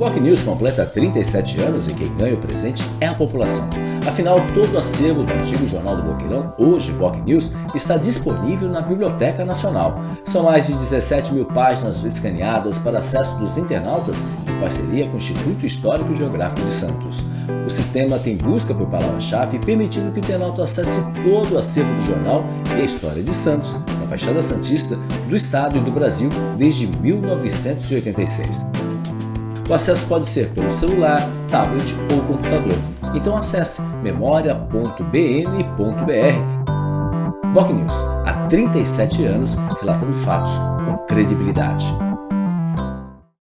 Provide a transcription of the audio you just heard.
Boc News completa 37 anos e quem ganha o presente é a população. Afinal, todo o acervo do antigo Jornal do Boqueirão, hoje Boc News, está disponível na Biblioteca Nacional. São mais de 17 mil páginas escaneadas para acesso dos internautas em parceria com o Instituto Histórico e Geográfico de Santos. O sistema tem busca por palavra-chave, permitindo que o internauta acesse todo o acervo do jornal e a história de Santos, na Baixada Santista, do Estado e do Brasil desde 1986. O acesso pode ser pelo celular, tablet ou computador. Então acesse memoria.bn.br. Boc News, há 37 anos relatando fatos com credibilidade.